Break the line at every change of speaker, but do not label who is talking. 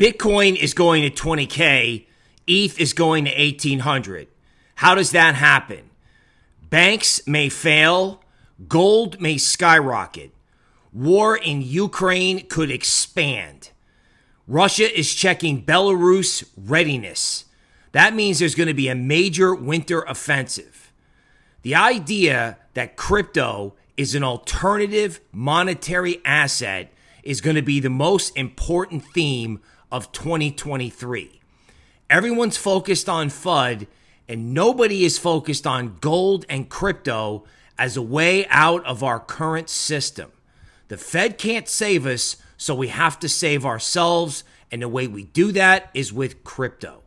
Bitcoin is going to 20K, ETH is going to 1800. How does that happen? Banks may fail, gold may skyrocket, war in Ukraine could expand. Russia is checking Belarus readiness. That means there's going to be a major winter offensive. The idea that crypto is an alternative monetary asset is going to be the most important theme of 2023. Everyone's focused on FUD and nobody is focused on gold and crypto as a way out of our current system. The Fed can't save us, so we have to save ourselves. And the way we do that is with crypto.